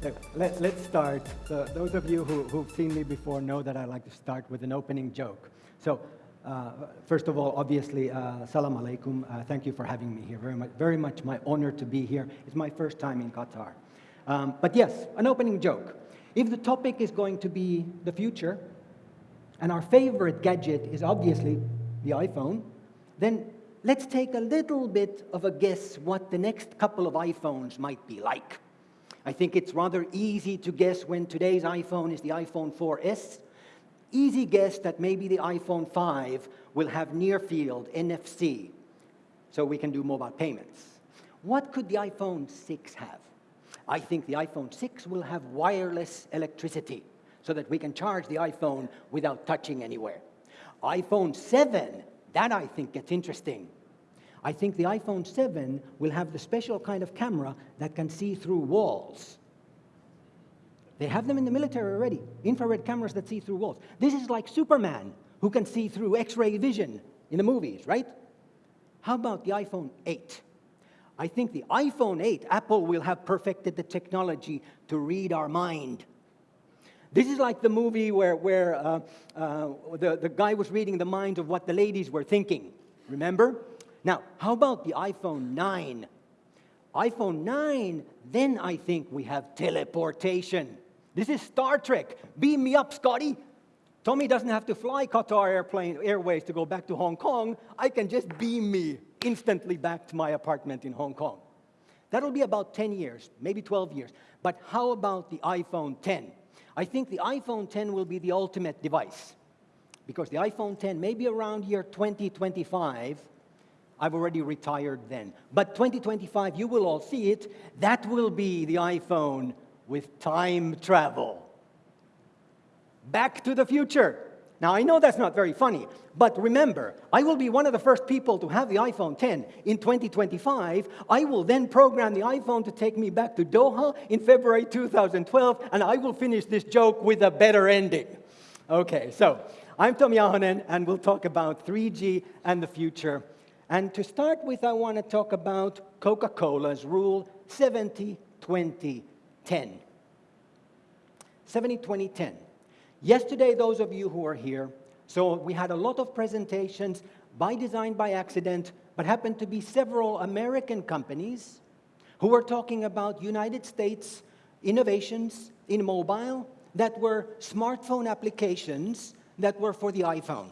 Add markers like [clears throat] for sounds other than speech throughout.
Let, us start. So those of you who, who've seen me before know that I like to start with an opening joke. So uh, first of all, obviously, uh, salam alaikum. Uh, thank you for having me here. Very much, very much my honor to be here. It's my first time in Qatar. Um, but yes, an opening joke. If the topic is going to be the future, and our favorite gadget is obviously the iPhone, then let's take a little bit of a guess what the next couple of iPhones might be like. I think it's rather easy to guess when today's iPhone is the iPhone 4S. Easy guess that maybe the iPhone 5 will have near field NFC, so we can do mobile payments. What could the iPhone 6 have? I think the iPhone 6 will have wireless electricity so that we can charge the iPhone without touching anywhere. iPhone 7, that I think gets interesting. I think the iPhone 7 will have the special kind of camera that can see through walls. They have them in the military already, infrared cameras that see through walls. This is like Superman, who can see through X-ray vision in the movies, right? How about the iPhone 8? I think the iPhone 8, Apple will have perfected the technology to read our mind. This is like the movie where, where uh, uh, the, the guy was reading the minds of what the ladies were thinking. Remember? Now, how about the iPhone 9? iPhone 9, then I think we have teleportation. This is Star Trek. Beam me up, Scotty. Tomi doesn't have to fly Qatar Airplane Airways to go back to Hong Kong. I can just beam me instantly back to my apartment in Hong Kong. That'll be about 10 years, maybe 12 years. But how about the iPhone 10? I think the iPhone 10 will be the ultimate device because the iPhone 10, maybe around year 2025, I've already retired then. But 2025, you will all see it. That will be the iPhone with time travel. Back to the future. Now, I know that's not very funny, but remember, I will be one of the first people to have the iPhone 10 in 2025. I will then program the iPhone to take me back to Doha in February 2012, and I will finish this joke with a better ending. Okay, so I'm Tomi Ahonen, and we'll talk about 3G and the future. And to start with, I want to talk about Coca-Cola's rule 70 20 10. 70 20 10. Yesterday, those of you who are here, so we had a lot of presentations by design, by accident, but happened to be several American companies who were talking about United States innovations in mobile that were smartphone applications that were for the iPhone.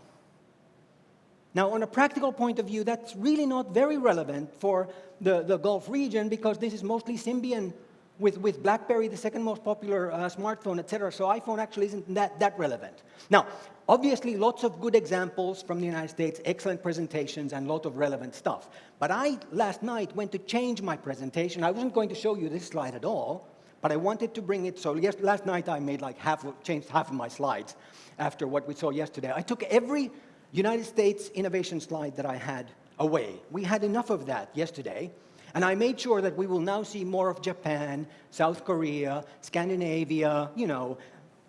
Now, on a practical point of view, that's really not very relevant for the, the Gulf region because this is mostly Symbian with, with BlackBerry, the second most popular uh, smartphone, etc. So iPhone actually isn't that, that relevant. Now, obviously, lots of good examples from the United States, excellent presentations, and a lot of relevant stuff. But I, last night, went to change my presentation. I wasn't going to show you this slide at all, but I wanted to bring it. So yes, last night, I made like half, changed half of my slides after what we saw yesterday. I took every United States innovation slide that I had away. We had enough of that yesterday. And I made sure that we will now see more of Japan, South Korea, Scandinavia, you know,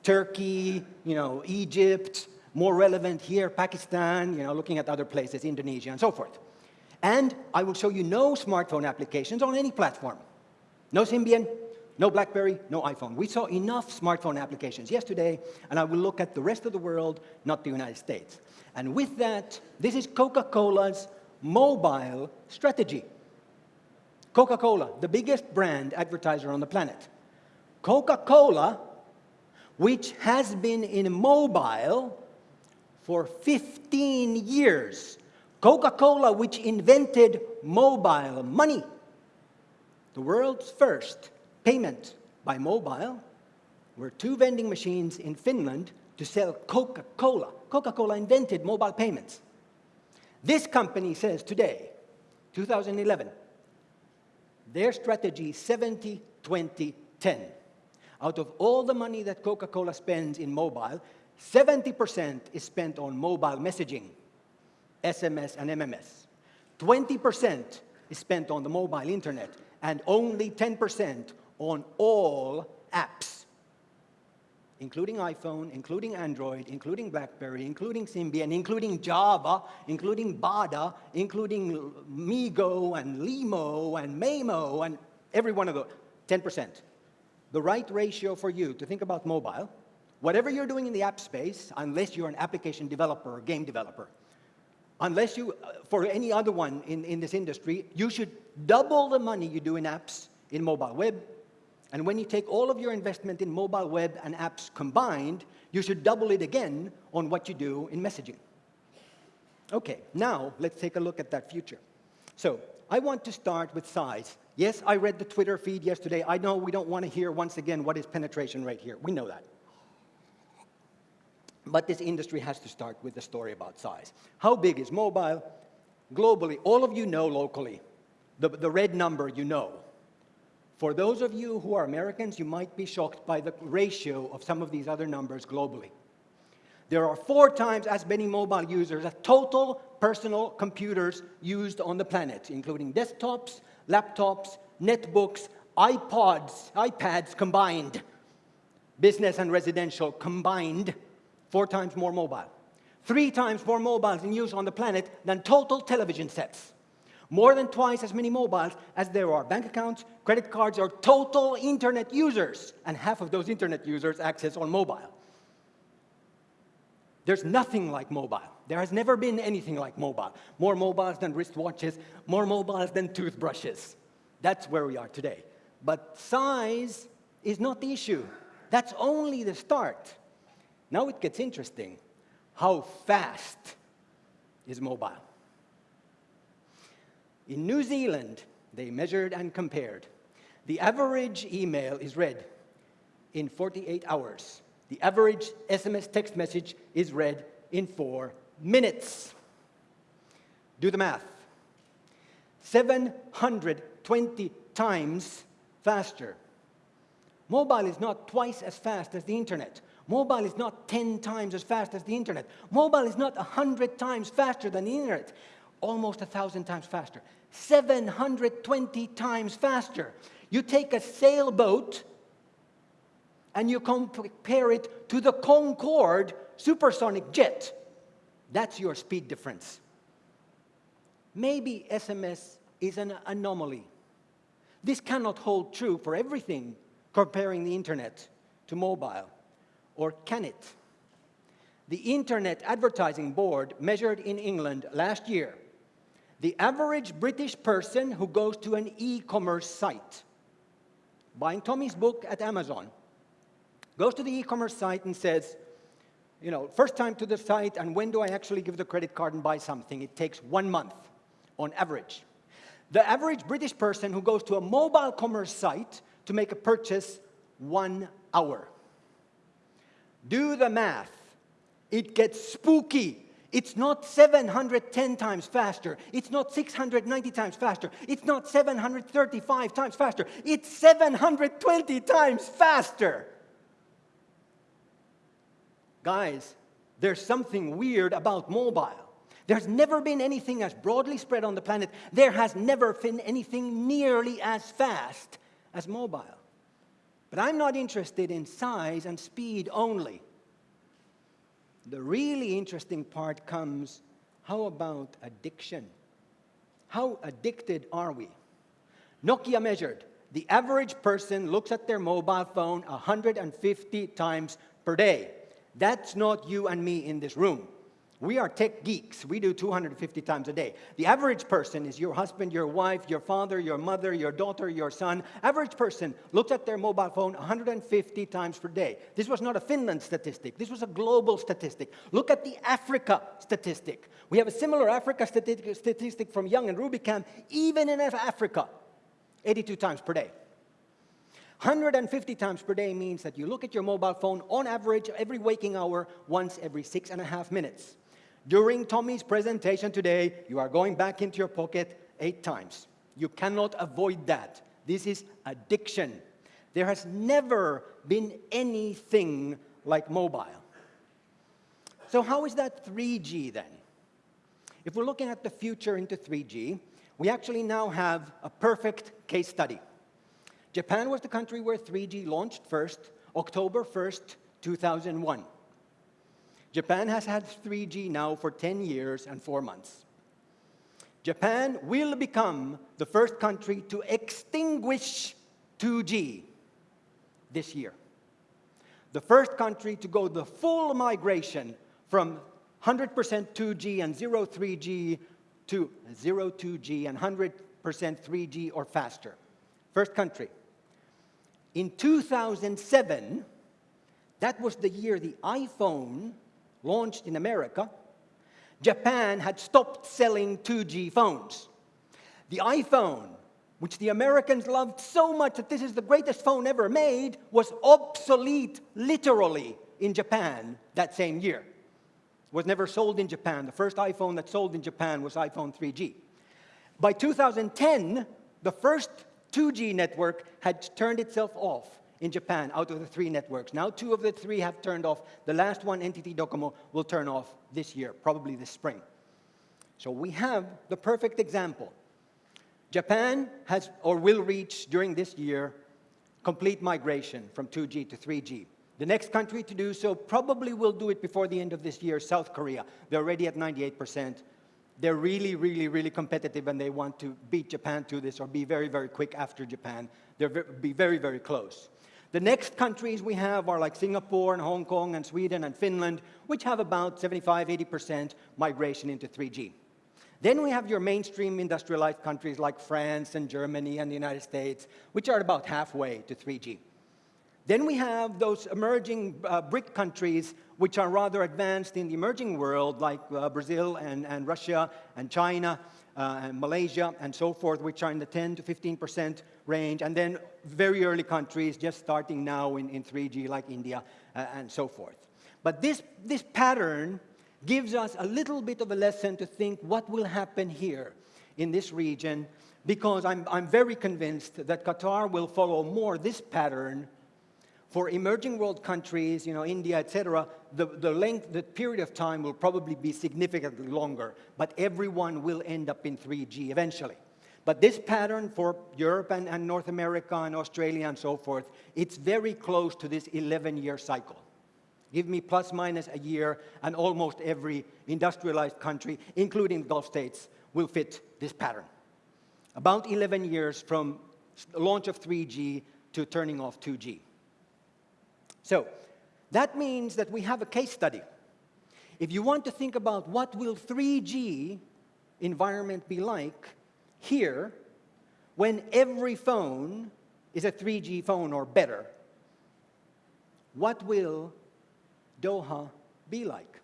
Turkey, you know, Egypt, more relevant here, Pakistan, you know, looking at other places, Indonesia, and so forth. And I will show you no smartphone applications on any platform. No Symbian, no BlackBerry, no iPhone. We saw enough smartphone applications yesterday, and I will look at the rest of the world, not the United States. And with that, this is Coca-Cola's mobile strategy. Coca-Cola, the biggest brand advertiser on the planet. Coca-Cola, which has been in mobile for 15 years. Coca-Cola, which invented mobile money. The world's first payment by mobile were two vending machines in Finland to sell Coca-Cola. Coca-Cola invented mobile payments. This company says today, 2011, their strategy 70, 20, 10. Out of all the money that Coca-Cola spends in mobile, 70% is spent on mobile messaging, SMS and MMS. 20% is spent on the mobile internet, and only 10% on all apps including iPhone, including Android, including BlackBerry, including Symbian, including Java, including Bada, including MeeGo and Limo and Maemo and every one of those, 10%. the right ratio for you to think about mobile, whatever you're doing in the app space, unless you're an application developer or game developer, unless you, uh, for any other one in, in this industry, you should double the money you do in apps in mobile web. And when you take all of your investment in mobile web and apps combined, you should double it again on what you do in messaging. Okay, now let's take a look at that future. So I want to start with size. Yes, I read the Twitter feed yesterday. I know we don't want to hear once again what is penetration rate here. We know that. But this industry has to start with the story about size. How big is mobile? Globally, all of you know locally. The, the red number you know. For those of you who are Americans, you might be shocked by the ratio of some of these other numbers globally. There are four times as many mobile users as total personal computers used on the planet, including desktops, laptops, netbooks, iPods, iPads combined, business and residential combined, four times more mobile. Three times more mobiles in use on the planet than total television sets. More than twice as many mobiles as there are bank accounts, credit cards, or total internet users. And half of those internet users access on mobile. There's nothing like mobile. There has never been anything like mobile. More mobiles than wristwatches, more mobiles than toothbrushes. That's where we are today. But size is not the issue. That's only the start. Now it gets interesting. How fast is mobile? In New Zealand, they measured and compared. The average email is read in 48 hours. The average SMS text message is read in four minutes. Do the math. 720 times faster. Mobile is not twice as fast as the internet. Mobile is not 10 times as fast as the internet. Mobile is not 100 times faster than the internet. Almost a 1,000 times faster. 720 times faster. You take a sailboat and you compare it to the Concorde supersonic jet, that's your speed difference. Maybe SMS is an anomaly. This cannot hold true for everything comparing the internet to mobile. Or can it? The Internet Advertising Board measured in England last year the average British person who goes to an e-commerce site, buying Tomi's book at Amazon, goes to the e-commerce site and says, you know, first time to the site and when do I actually give the credit card and buy something? It takes one month on average. The average British person who goes to a mobile commerce site to make a purchase, one hour. Do the math. It gets spooky. It's not 710 times faster. It's not 690 times faster. It's not 735 times faster. It's 720 times faster. Guys, there's something weird about mobile. There's never been anything as broadly spread on the planet. There has never been anything nearly as fast as mobile. But I'm not interested in size and speed only. The really interesting part comes, how about addiction? How addicted are we? Nokia measured, the average person looks at their mobile phone 150 times per day. That's not you and me in this room. We are tech geeks. We do 250 times a day. The average person is your husband, your wife, your father, your mother, your daughter, your son. Average person looks at their mobile phone 150 times per day. This was not a Finland statistic. This was a global statistic. Look at the Africa statistic. We have a similar Africa statistic from Young and Rubicam, even in Africa, 82 times per day. 150 times per day means that you look at your mobile phone on average every waking hour once every six and a half minutes. During Tomi's presentation today, you are going back into your pocket eight times. You cannot avoid that. This is addiction. There has never been anything like mobile. So how is that 3G then? If we're looking at the future into 3G, we actually now have a perfect case study. Japan was the country where 3G launched first, October 1st, 2001. Japan has had 3G now for 10 years and 4 months. Japan will become the first country to extinguish 2G this year. The first country to go the full migration from 100% 2G and 0 3G to 0 2G and 100% 3G or faster. First country. In 2007, that was the year the iPhone launched in America, Japan had stopped selling 2G phones. The iPhone, which the Americans loved so much that this is the greatest phone ever made, was obsolete literally in Japan that same year. Was never sold in Japan. The first iPhone that sold in Japan was iPhone 3G. By 2010, the first 2G network had turned itself off in Japan out of the three networks. Now two of the three have turned off. The last one, NTT Docomo, will turn off this year, probably this spring. So we have the perfect example. Japan has or will reach during this year complete migration from 2G to 3G. The next country to do so probably will do it before the end of this year, South Korea. They're already at 98%. They're really, really, really competitive and they want to beat Japan to this or be very, very quick after Japan. They'll be very, very close. The next countries we have are like Singapore and Hong Kong and Sweden and Finland, which have about 75, 80% migration into 3G. Then we have your mainstream industrialized countries like France and Germany and the United States, which are about halfway to 3G. Then we have those emerging uh, BRIC countries which are rather advanced in the emerging world, like uh, Brazil and, and Russia and China uh, and Malaysia and so forth, which are in the 10 to 15% range. And then very early countries just starting now in, in 3G, like India uh, and so forth. But this, this pattern gives us a little bit of a lesson to think what will happen here in this region because I'm, I'm very convinced that Qatar will follow more this pattern for emerging world countries, you know, India, etc., the, the length, the period of time will probably be significantly longer, but everyone will end up in 3G eventually. But this pattern for Europe and, and North America and Australia and so forth, it's very close to this 11-year cycle. Give me plus minus a year, and almost every industrialized country, including the Gulf states, will fit this pattern. About 11 years from launch of 3G to turning off 2G. So that means that we have a case study. If you want to think about what will 3G environment be like here when every phone is a 3G phone or better, what will Doha be like?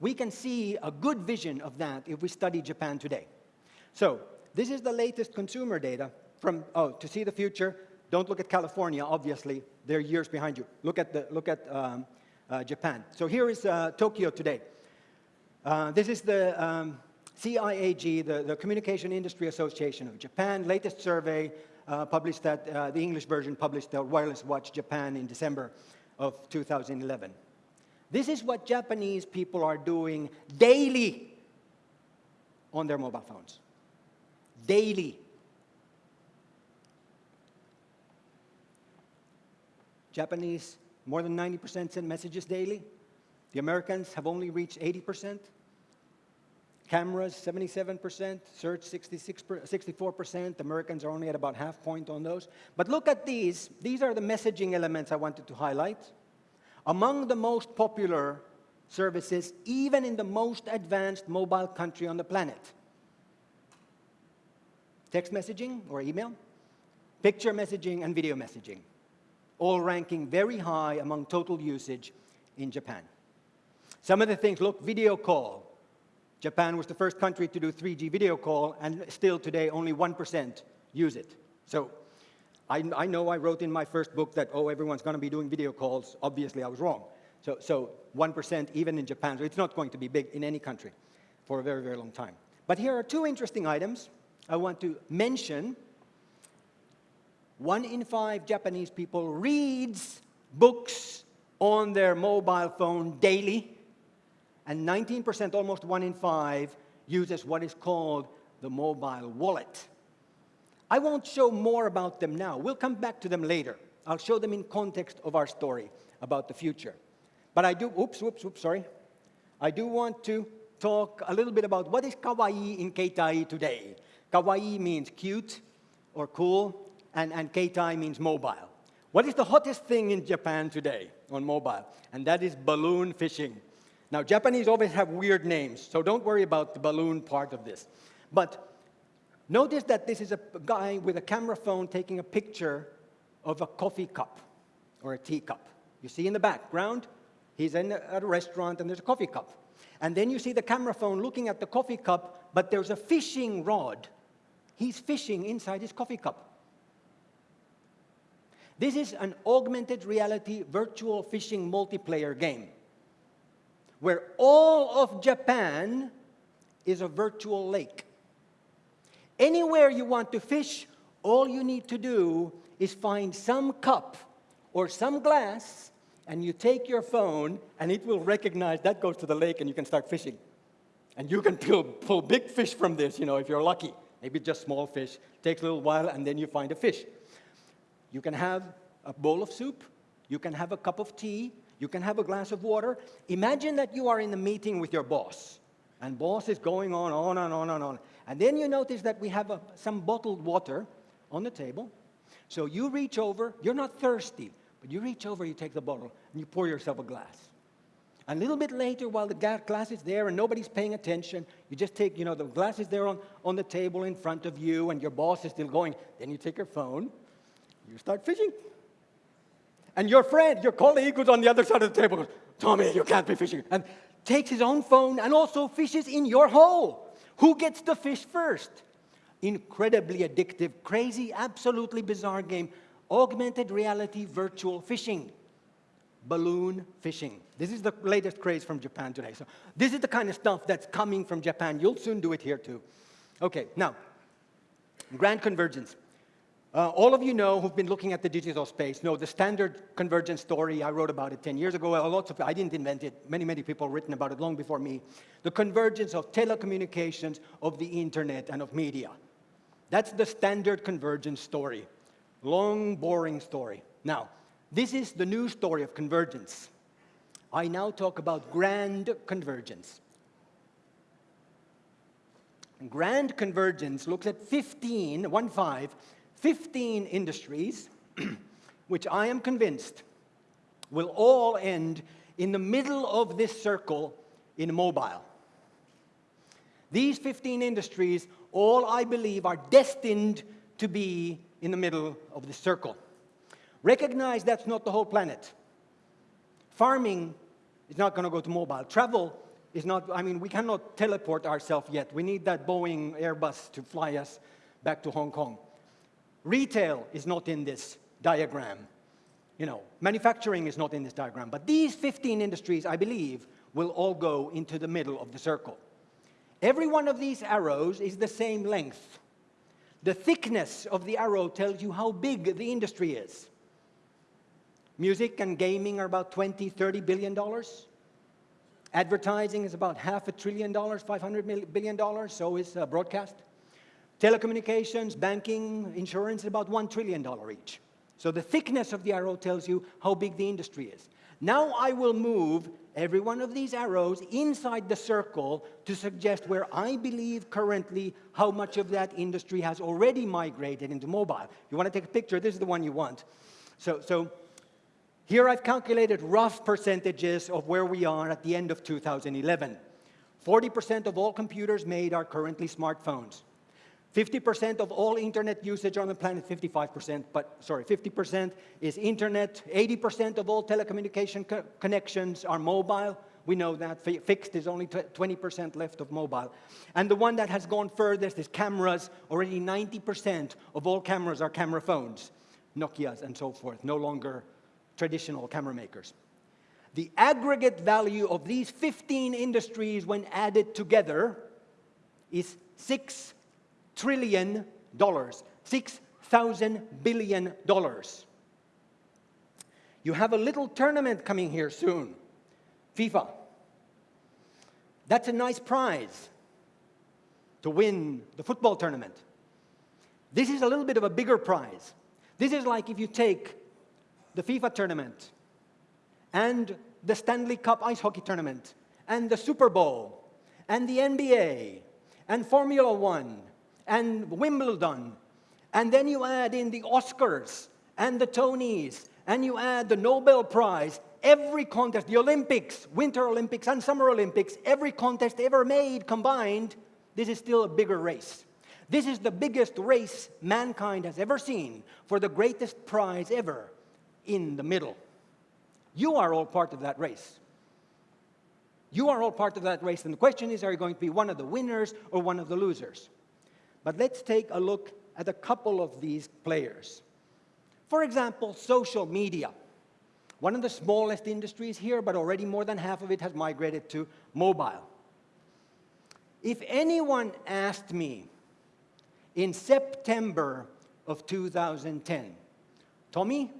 We can see a good vision of that if we study Japan today. So this is the latest consumer data from, oh, to see the future, don't look at California, obviously. They're years behind you. Look at, the, look at um, uh, Japan. So here is uh, Tokyo today. Uh, this is the um, CIAG, the, the, Communication Industry Association of Japan, latest survey uh, published that, uh, the English version published at Wireless Watch Japan in December of 2011. This is what Japanese people are doing daily on their mobile phones. Daily. Japanese, more than 90% send messages daily. The Americans have only reached 80%. Cameras, 77%, search, 66, 64%. Americans are only at about half point on those. But look at these. These are the messaging elements I wanted to highlight. Among the most popular services, even in the most advanced mobile country on the planet. Text messaging or email, picture messaging, and video messaging all ranking very high among total usage in Japan. Some of the things, look, video call. Japan was the first country to do 3G video call, and still today only 1% use it. So I, I, know I wrote in my first book that, oh, everyone's going to be doing video calls. Obviously, I was wrong. So, so 1% even in Japan. So it's not going to be big in any country for a very, very long time. But here are two interesting items I want to mention one in five Japanese people reads books on their mobile phone daily, and 19%, almost one in five, uses what is called the mobile wallet. I won't show more about them now. We'll come back to them later. I'll show them in context of our story about the future. But I do, oops, oops, oops, sorry. I do want to talk a little bit about what is kawaii in Keitai today. Kawaii means cute or cool, and, and Keitai means mobile. What is the hottest thing in Japan today on mobile? And that is balloon fishing. Now, Japanese always have weird names, so don't worry about the balloon part of this. But notice that this is a guy with a camera phone taking a picture of a coffee cup or a teacup. You see in the background, he's in a, at a restaurant and there's a coffee cup. And then you see the camera phone looking at the coffee cup, but there's a fishing rod. He's fishing inside his coffee cup. This is an augmented reality virtual fishing multiplayer game where all of Japan is a virtual lake. Anywhere you want to fish, all you need to do is find some cup or some glass and you take your phone and it will recognize that goes to the lake and you can start fishing. And you can pull, pull big fish from this, you know, if you're lucky. Maybe just small fish. Takes a little while and then you find a fish. You can have a bowl of soup. You can have a cup of tea. You can have a glass of water. Imagine that you are in a meeting with your boss. And boss is going on, on and on and on. And then you notice that we have a, some bottled water on the table. So you reach over. You're not thirsty. But you reach over, you take the bottle, and you pour yourself a glass. And a little bit later, while the glass is there and nobody's paying attention, you just take, you know, the glass is there on, on the table in front of you and your boss is still going. Then you take your phone, you start fishing. And your friend, your colleague who's on the other side of the table goes, Tomi, you can't be fishing. And takes his own phone and also fishes in your hole. Who gets the fish first? Incredibly addictive, crazy, absolutely bizarre game augmented reality virtual fishing, balloon fishing. This is the latest craze from Japan today. So this is the kind of stuff that's coming from Japan. You'll soon do it here too. Okay, now, grand convergence. Uh, all of you know who've been looking at the digital space know the standard convergence story. I wrote about it 10 years ago. Lots of, I didn't invent it. Many, many people written about it long before me. The convergence of telecommunications, of the internet, and of media. That's the standard convergence story. Long, boring story. Now, this is the new story of convergence. I now talk about grand convergence. Grand convergence looks at 15, one five, 15 industries, [clears throat] which I am convinced will all end in the middle of this circle in mobile. These 15 industries, all I believe, are destined to be in the middle of the circle. Recognize that's not the whole planet. Farming is not going to go to mobile. Travel is not, I mean, we cannot teleport ourselves yet. We need that Boeing Airbus to fly us back to Hong Kong. Retail is not in this diagram. You know, manufacturing is not in this diagram. But these 15 industries, I believe, will all go into the middle of the circle. Every one of these arrows is the same length. The thickness of the arrow tells you how big the industry is. Music and gaming are about 20, 30 billion dollars. Advertising is about half a trillion dollars, 500 billion dollars, so is uh, broadcast. Telecommunications, banking, insurance about one trillion dollar each. So the thickness of the arrow tells you how big the industry is. Now I will move every one of these arrows inside the circle to suggest where I believe currently how much of that industry has already migrated into mobile. You want to take a picture, this is the one you want. So, so here I've calculated rough percentages of where we are at the end of 2011. 40% of all computers made are currently smartphones. 50% of all internet usage on the planet, 55%, but sorry, 50% is internet. 80% of all telecommunication co connections are mobile. We know that. Fixed is only 20% left of mobile. And the one that has gone furthest is cameras. Already 90% of all cameras are camera phones, Nokia's and so forth, no longer traditional camera makers. The aggregate value of these 15 industries when added together is six trillion dollars, six thousand billion dollars. You have a little tournament coming here soon, FIFA. That's a nice prize to win the football tournament. This is a little bit of a bigger prize. This is like if you take the FIFA tournament and the Stanley Cup ice hockey tournament and the Super Bowl and the NBA and Formula One and Wimbledon, and then you add in the Oscars and the Tonys, and you add the Nobel Prize, every contest, the Olympics, Winter Olympics and Summer Olympics, every contest ever made combined, this is still a bigger race. This is the biggest race mankind has ever seen for the greatest prize ever in the middle. You are all part of that race. You are all part of that race, and the question is, are you going to be one of the winners or one of the losers? But let's take a look at a couple of these players. For example, social media. One of the smallest industries here, but already more than half of it has migrated to mobile. If anyone asked me in September of 2010, Tomi,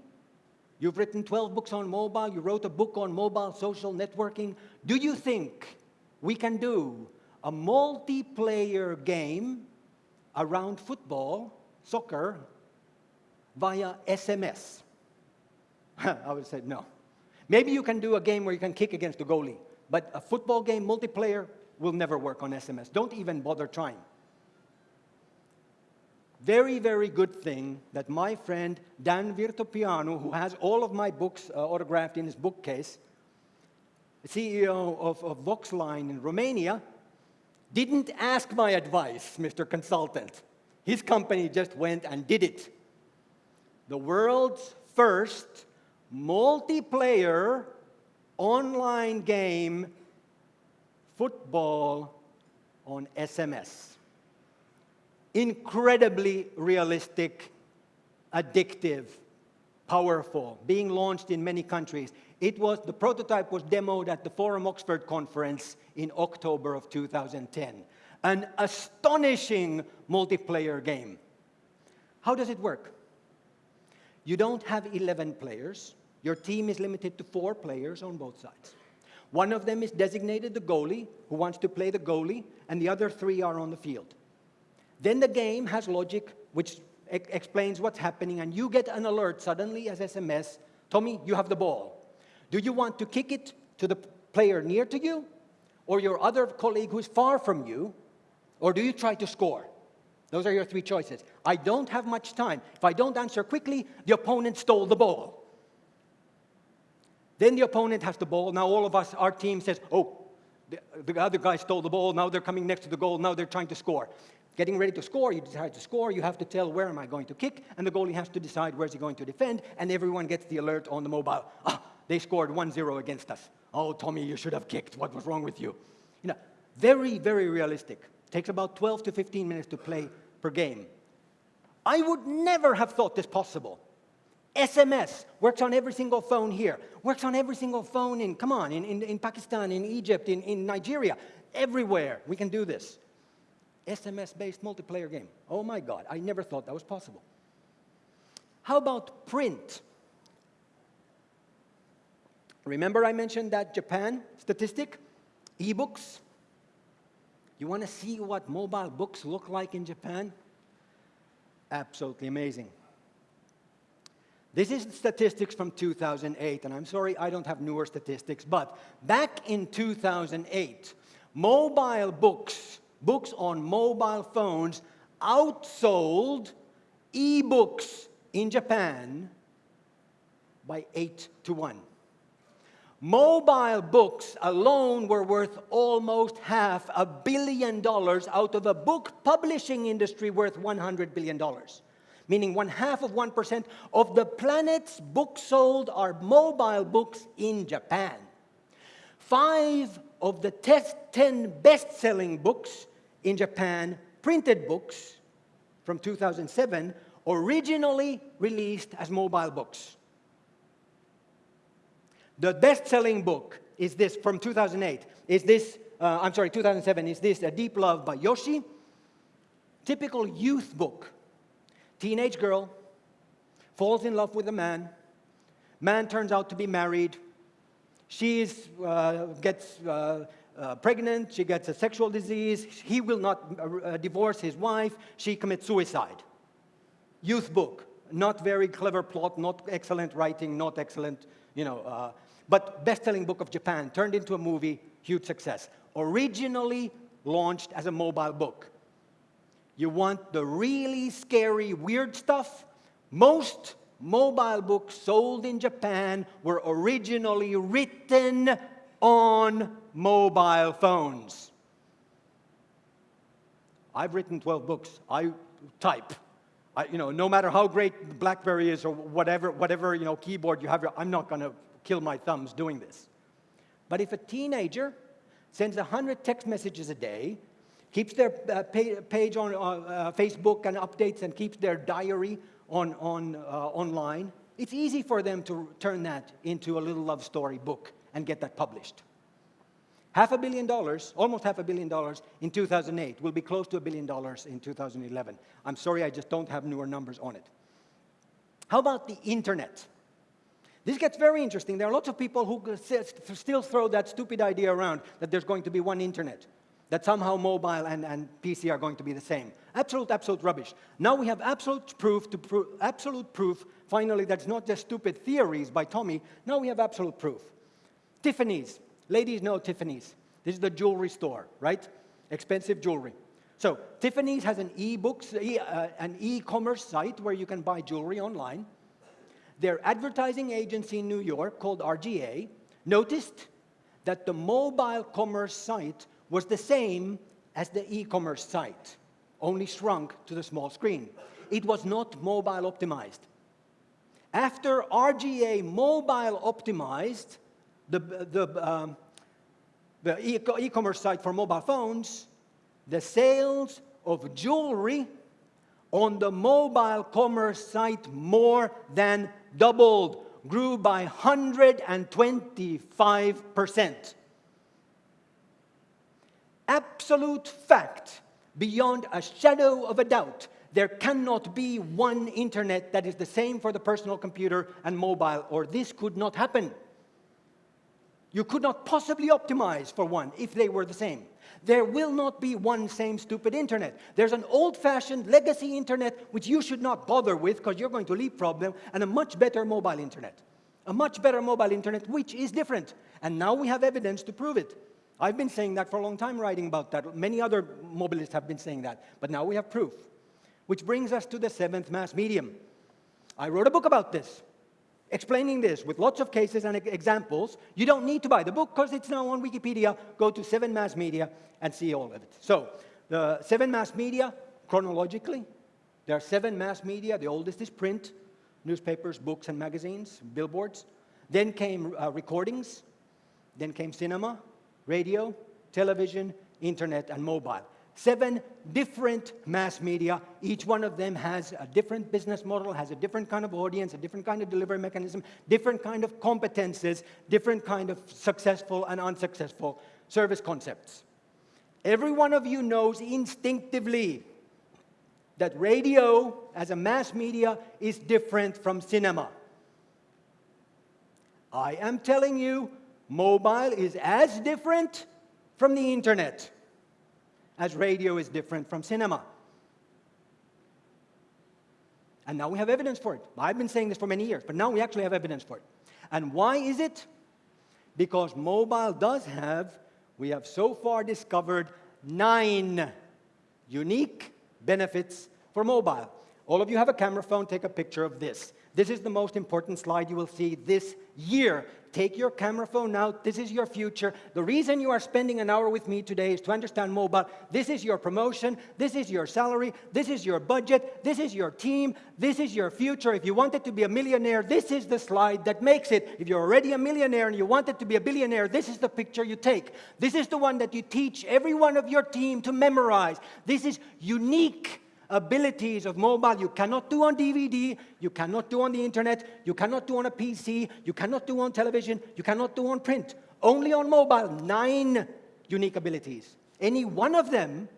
you've written 12 books on mobile, you wrote a book on mobile social networking, do you think we can do a multiplayer game around football, soccer, via SMS? [laughs] I would say no. Maybe you can do a game where you can kick against the goalie, but a football game, multiplayer, will never work on SMS. Don't even bother trying. Very, very good thing that my friend Dan Virtopianu, who has all of my books uh, autographed in his bookcase, CEO of, of Voxline in Romania, didn't ask my advice, Mr. Consultant. His company just went and did it. The world's first multiplayer online game football on SMS. Incredibly realistic, addictive, powerful, being launched in many countries. It was, the prototype was demoed at the Forum Oxford conference in October of 2010. An astonishing multiplayer game. How does it work? You don't have 11 players. Your team is limited to four players on both sides. One of them is designated the goalie, who wants to play the goalie, and the other three are on the field. Then the game has logic, which explains what's happening, and you get an alert suddenly as SMS, Tomi, you have the ball. Do you want to kick it to the player near to you, or your other colleague who's far from you, or do you try to score? Those are your three choices. I don't have much time. If I don't answer quickly, the opponent stole the ball. Then the opponent has the ball. Now all of us, our team says, oh, the, the other guy stole the ball. Now they're coming next to the goal. Now they're trying to score. Getting ready to score, you decide to score. You have to tell where am I going to kick, and the goalie has to decide where's he going to defend, and everyone gets the alert on the mobile. Ah, they scored 1-0 against us. Oh, Tomi, you should have kicked. What was wrong with you? You know, very, very realistic. Takes about 12 to 15 minutes to play per game. I would never have thought this possible. SMS works on every single phone here, works on every single phone in, come on, in, in, in Pakistan, in Egypt, in, in Nigeria, everywhere we can do this. SMS-based multiplayer game. Oh my God, I never thought that was possible. How about print? Remember I mentioned that Japan statistic? E-books. You want to see what mobile books look like in Japan? Absolutely amazing. This is statistics from 2008, and I'm sorry I don't have newer statistics, but back in 2008, mobile books, books on mobile phones, outsold e-books in Japan by 8 to 1. Mobile books alone were worth almost half a billion dollars out of a book publishing industry worth $100 billion meaning one half of 1% of the planet's books sold are mobile books in Japan. Five of the 10 best-selling books in Japan, printed books from 2007, originally released as mobile books. The best-selling book is this from 2008. Is this, uh, I'm sorry, 2007, is this A Deep Love by Yoshi? Typical youth book Teenage girl falls in love with a man. Man turns out to be married. She uh, gets uh, uh, pregnant. She gets a sexual disease. He will not uh, uh, divorce his wife. She commits suicide. Youth book. Not very clever plot, not excellent writing, not excellent, you know, uh, but best-selling book of Japan, turned into a movie, huge success. Originally launched as a mobile book. You want the really scary, weird stuff? Most mobile books sold in Japan were originally written on mobile phones. I've written 12 books. I type. I, you know, no matter how great BlackBerry is or whatever, whatever you know, keyboard you have, I'm not going to kill my thumbs doing this. But if a teenager sends 100 text messages a day, keeps their uh, page on uh, uh, Facebook and updates and keeps their diary on, on, uh, online, it's easy for them to turn that into a little love story book and get that published. Half a billion dollars, almost half a billion dollars in 2008, will be close to a billion dollars in 2011. I'm sorry, I just don't have newer numbers on it. How about the internet? This gets very interesting. There are lots of people who still throw that stupid idea around that there's going to be one internet, that somehow mobile and, and PC are going to be the same. Absolute, absolute rubbish. Now we have absolute proof, to pro absolute proof, finally, that's not just stupid theories by Tomi. Now we have absolute proof. Tiffany's Ladies know Tiffany's. This is the jewelry store, right? Expensive jewelry. So Tiffany's has an e-books, e, uh, an e-commerce site where you can buy jewelry online. Their advertising agency in New York called RGA noticed that the mobile commerce site was the same as the e-commerce site, only shrunk to the small screen. It was not mobile optimized. After RGA mobile optimized the, the, um, the e-commerce site for mobile phones, the sales of jewelry on the mobile commerce site more than doubled, grew by 125%. Absolute fact, beyond a shadow of a doubt, there cannot be one internet that is the same for the personal computer and mobile, or this could not happen. You could not possibly optimize for one if they were the same. There will not be one same stupid internet. There's an old-fashioned legacy internet which you should not bother with because you're going to leapfrog them, and a much better mobile internet. A much better mobile internet which is different. And now we have evidence to prove it. I've been saying that for a long time, writing about that. Many other mobilists have been saying that. But now we have proof. Which brings us to the seventh mass medium. I wrote a book about this explaining this with lots of cases and examples. You don't need to buy the book because it's now on Wikipedia. Go to Seven Mass Media and see all of it. So the Seven Mass Media, chronologically, there are seven mass media. The oldest is print, newspapers, books, and magazines, billboards. Then came uh, recordings. Then came cinema, radio, television, internet, and mobile seven different mass media. Each one of them has a different business model, has a different kind of audience, a different kind of delivery mechanism, different kind of competences, different kind of successful and unsuccessful service concepts. Every one of you knows instinctively that radio as a mass media is different from cinema. I am telling you, mobile is as different from the internet as radio is different from cinema. And now we have evidence for it. I've been saying this for many years, but now we actually have evidence for it. And why is it? Because mobile does have, we have so far discovered nine unique benefits for mobile. All of you have a camera phone, take a picture of this. This is the most important slide you will see this year. Take your camera phone out. This is your future. The reason you are spending an hour with me today is to understand mobile. This is your promotion. This is your salary. This is your budget. This is your team. This is your future. If you wanted to be a millionaire, this is the slide that makes it. If you're already a millionaire and you wanted to be a billionaire, this is the picture you take. This is the one that you teach every one of your team to memorize. This is unique abilities of mobile you cannot do on DVD, you cannot do on the internet, you cannot do on a PC, you cannot do on television, you cannot do on print. Only on mobile, nine unique abilities. Any one of them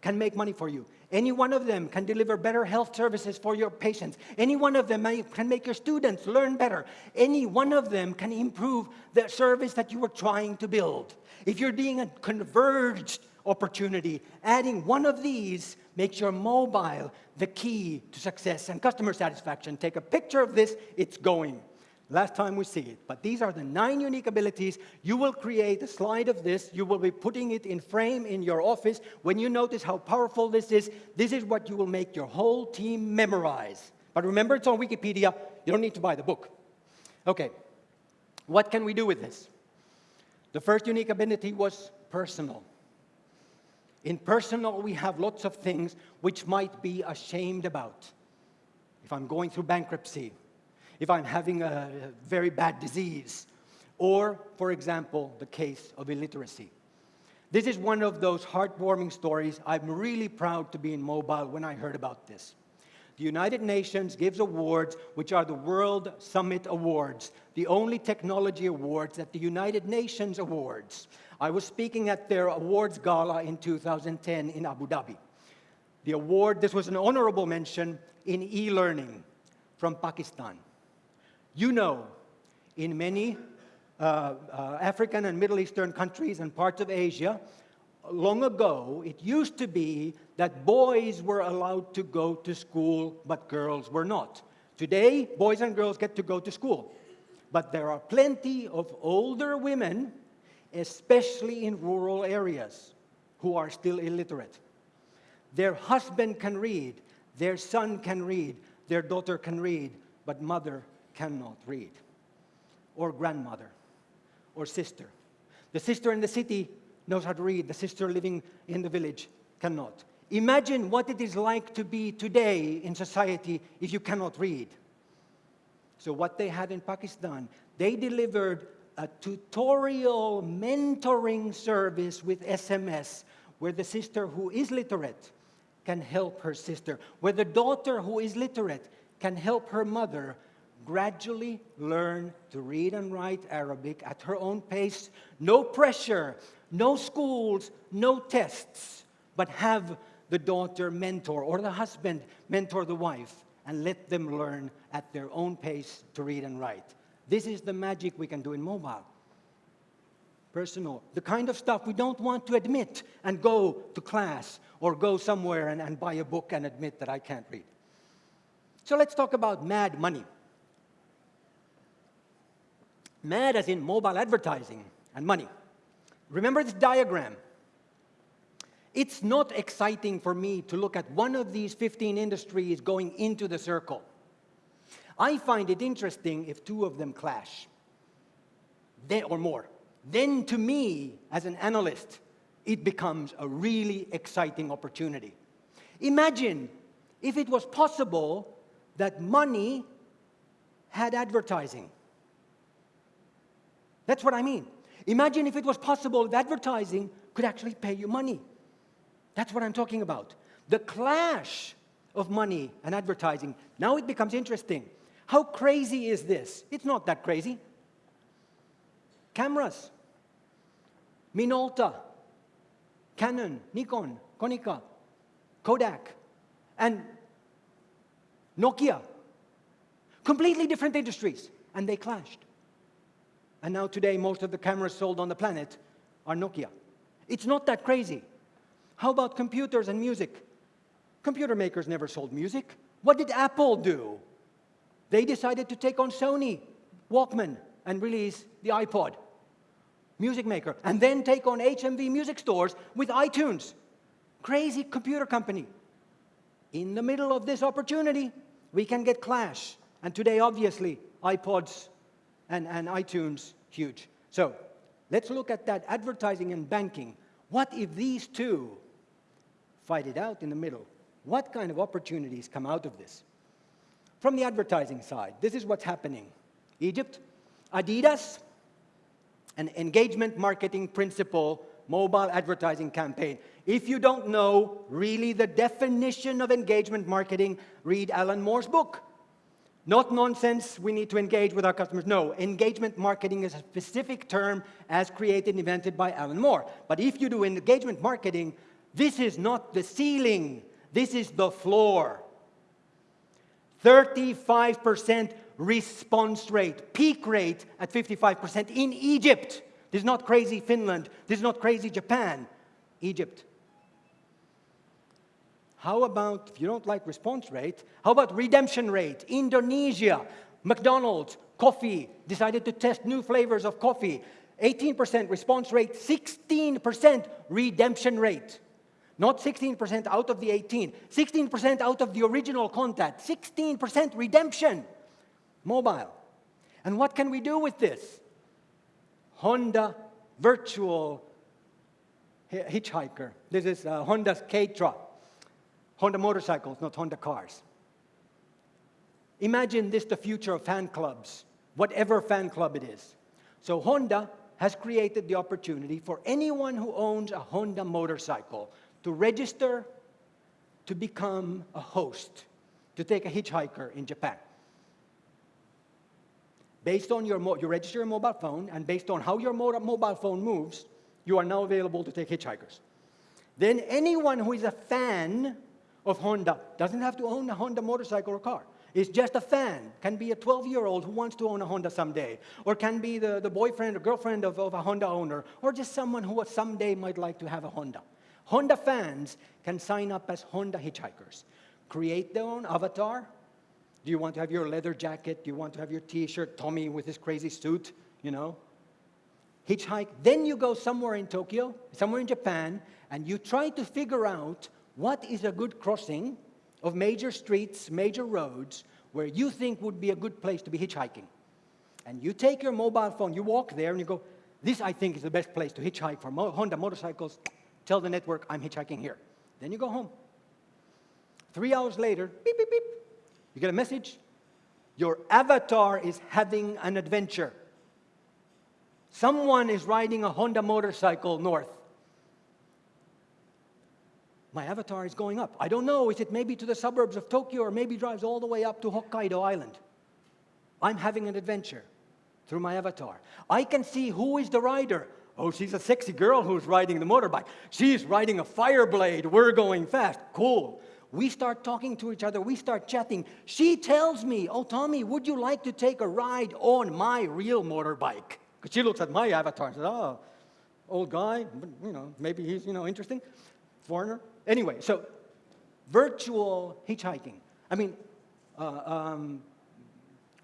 can make money for you. Any one of them can deliver better health services for your patients. Any one of them can make your students learn better. Any one of them can improve the service that you were trying to build. If you're doing a converged opportunity, adding one of these makes your mobile the key to success and customer satisfaction. Take a picture of this, it's going. Last time we see it. But these are the nine unique abilities. You will create a slide of this. You will be putting it in frame in your office. When you notice how powerful this is, this is what you will make your whole team memorize. But remember, it's on Wikipedia. You don't need to buy the book. Okay, what can we do with this? The first unique ability was personal. In personal, we have lots of things which might be ashamed about. If I'm going through bankruptcy, if I'm having a very bad disease, or, for example, the case of illiteracy. This is one of those heartwarming stories. I'm really proud to be in mobile when I heard about this. The United Nations gives awards, which are the World Summit Awards, the only technology awards that the United Nations awards. I was speaking at their awards gala in 2010 in Abu Dhabi. The award, this was an honorable mention in e-learning from Pakistan. You know, in many uh, uh, African and Middle Eastern countries and parts of Asia, long ago, it used to be that boys were allowed to go to school, but girls were not. Today, boys and girls get to go to school. But there are plenty of older women, especially in rural areas, who are still illiterate. Their husband can read, their son can read, their daughter can read, but mother cannot read, or grandmother, or sister. The sister in the city knows how to read, the sister living in the village cannot. Imagine what it is like to be today in society if you cannot read. So what they had in Pakistan, they delivered a tutorial mentoring service with SMS where the sister who is literate can help her sister, where the daughter who is literate can help her mother gradually learn to read and write Arabic at her own pace. No pressure, no schools, no tests, but have the daughter mentor or the husband mentor the wife and let them learn at their own pace to read and write. This is the magic we can do in mobile. Personal, the kind of stuff we don't want to admit and go to class or go somewhere and, and buy a book and admit that I can't read. So let's talk about mad money. Mad as in mobile advertising and money. Remember this diagram. It's not exciting for me to look at one of these 15 industries going into the circle. I find it interesting if two of them clash, then, or more. Then to me, as an analyst, it becomes a really exciting opportunity. Imagine if it was possible that money had advertising. That's what I mean. Imagine if it was possible that advertising could actually pay you money. That's what I'm talking about. The clash of money and advertising. Now it becomes interesting. How crazy is this? It's not that crazy. Cameras. Minolta, Canon, Nikon, Konica, Kodak, and Nokia. Completely different industries, and they clashed. And now today, most of the cameras sold on the planet are Nokia. It's not that crazy. How about computers and music? Computer makers never sold music. What did Apple do? They decided to take on Sony Walkman and release the iPod, music maker, and then take on HMV music stores with iTunes. Crazy computer company. In the middle of this opportunity, we can get clash. And today, obviously, iPods and, and iTunes, huge. So let's look at that advertising and banking. What if these two fight it out in the middle? What kind of opportunities come out of this? From the advertising side, this is what's happening. Egypt, Adidas, an engagement marketing principle mobile advertising campaign. If you don't know really the definition of engagement marketing, read Alan Moore's book. Not nonsense, we need to engage with our customers. No, engagement marketing is a specific term as created and invented by Alan Moore. But if you do engagement marketing, this is not the ceiling, this is the floor. 35% response rate, peak rate at 55% in Egypt. This is not crazy Finland, this is not crazy Japan, Egypt. How about, if you don't like response rate, how about redemption rate? Indonesia, McDonald's, coffee, decided to test new flavors of coffee. 18% response rate, 16% redemption rate. Not 16% out of the 18, 16% out of the original contact, 16% redemption. Mobile. And what can we do with this? Honda Virtual Hitchhiker. This is uh, Honda's K-Tra. Honda motorcycles, not Honda cars. Imagine this the future of fan clubs, whatever fan club it is. So Honda has created the opportunity for anyone who owns a Honda motorcycle to register to become a host, to take a hitchhiker in Japan. Based on your, you register your mobile phone, and based on how your mobile phone moves, you are now available to take hitchhikers. Then anyone who is a fan of Honda doesn't have to own a Honda motorcycle or car. Is just a fan, can be a 12-year-old who wants to own a Honda someday, or can be the, the boyfriend or girlfriend of, of a Honda owner, or just someone who someday might like to have a Honda. Honda fans can sign up as Honda hitchhikers, create their own avatar, do you want to have your leather jacket? Do you want to have your t-shirt, Tomi with his crazy suit, you know? Hitchhike. Then you go somewhere in Tokyo, somewhere in Japan, and you try to figure out what is a good crossing of major streets, major roads, where you think would be a good place to be hitchhiking. And you take your mobile phone, you walk there, and you go, this I think is the best place to hitchhike for Honda motorcycles. Tell the network I'm hitchhiking here. Then you go home. Three hours later, beep, beep, beep, you get a message? Your avatar is having an adventure. Someone is riding a Honda motorcycle north. My avatar is going up. I don't know, is it maybe to the suburbs of Tokyo or maybe drives all the way up to Hokkaido Island? I'm having an adventure through my avatar. I can see who is the rider. Oh, she's a sexy girl who's riding the motorbike. She's riding a Fireblade. We're going fast. Cool. We start talking to each other. We start chatting. She tells me, oh, Tomi, would you like to take a ride on my real motorbike? Because she looks at my avatar and says, oh, old guy, you know, maybe he's, you know, interesting, foreigner. Anyway, so virtual hitchhiking. I mean, uh, um,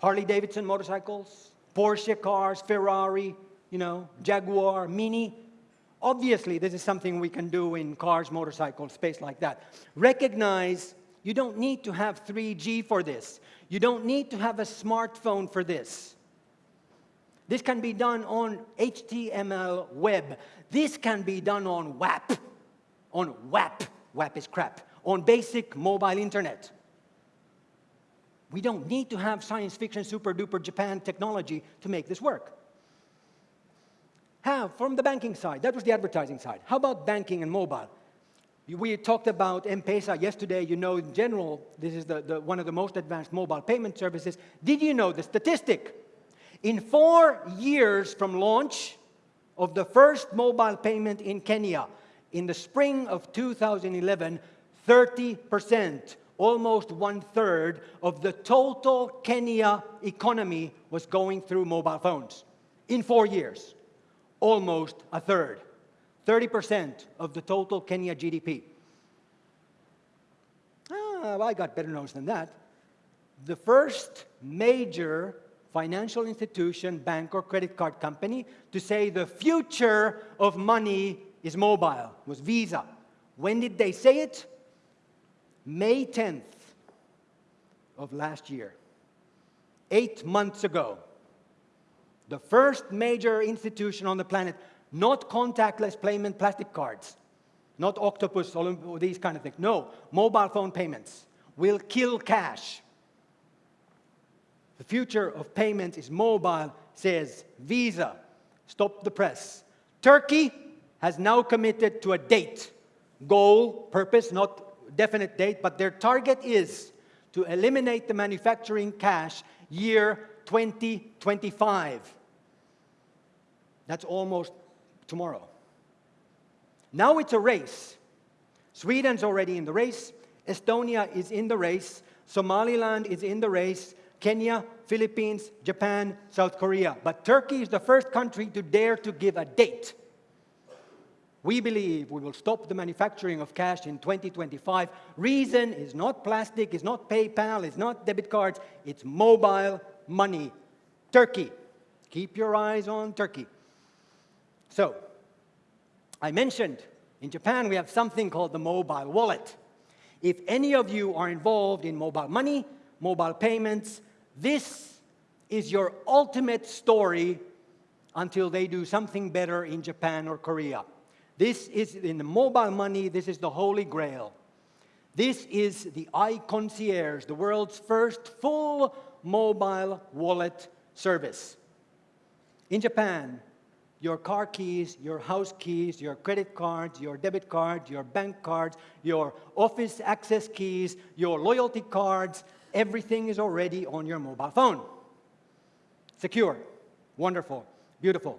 Harley Davidson motorcycles, Porsche cars, Ferrari, you know, Jaguar, Mini, Obviously, this is something we can do in cars, motorcycles, space like that. Recognize you don't need to have 3G for this. You don't need to have a smartphone for this. This can be done on HTML web. This can be done on WAP, on WAP, WAP is crap, on basic mobile internet. We don't need to have science fiction super duper Japan technology to make this work. How? From the banking side. That was the advertising side. How about banking and mobile? We talked about M-Pesa yesterday. You know, in general, this is the, the, one of the most advanced mobile payment services. Did you know the statistic? In four years from launch of the first mobile payment in Kenya, in the spring of 2011, 30%, almost one-third of the total Kenya economy was going through mobile phones in four years almost a third, 30% of the total Kenya GDP. Ah, well, I got better news than that. The first major financial institution, bank or credit card company to say the future of money is mobile was Visa. When did they say it? May 10th of last year, eight months ago the first major institution on the planet, not contactless payment plastic cards, not octopus, these kind of things. No, mobile phone payments will kill cash. The future of payments is mobile, says Visa. Stop the press. Turkey has now committed to a date, goal, purpose, not definite date, but their target is to eliminate the manufacturing cash year 2025. That's almost tomorrow. Now it's a race. Sweden's already in the race. Estonia is in the race. Somaliland is in the race. Kenya, Philippines, Japan, South Korea. But Turkey is the first country to dare to give a date. We believe we will stop the manufacturing of cash in 2025. Reason is not plastic, it's not PayPal, it's not debit cards, it's mobile money. Turkey. Keep your eyes on Turkey. So, I mentioned In Japan, we have something called the mobile wallet. If any of you are involved in mobile money, mobile payments, this is your ultimate story until they do something better in Japan or Korea. This is in the mobile money, this is the holy grail. This is the iConcierge, the world's first full mobile wallet service. In Japan, your car keys, your house keys, your credit cards, your debit cards, your bank cards, your office access keys, your loyalty cards, everything is already on your mobile phone. Secure, wonderful, beautiful.